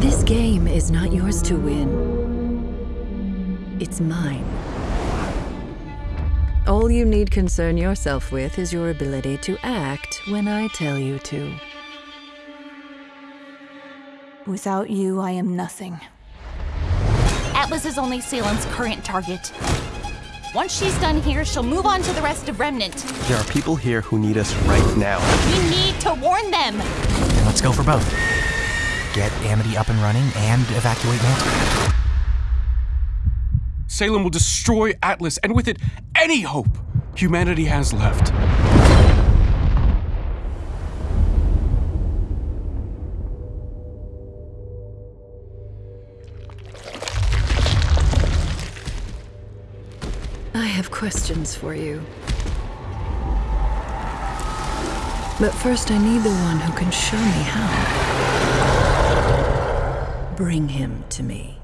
This game is not yours to win. It's mine. All you need concern yourself with is your ability to act when I tell you to. Without you, I am nothing. Atlas is only Salem's current target. Once she's done here, she'll move on to the rest of Remnant. There are people here who need us right now. We need to warn them! Let's go for both. Get Amity up and running and evacuate Mantle. Salem will destroy Atlas, and with it, any hope humanity has left. I have questions for you. But first, I need the one who can show me how. Bring him to me.